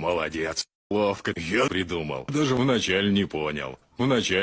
Молодец. Ловко я придумал. Даже вначале не понял. Вначале...